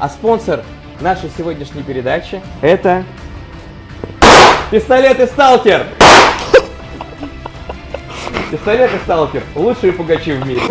А спонсор нашей сегодняшней передачи это пистолет и Сталкер! Пистолет и Сталкер. Лучшие пугачи в мире.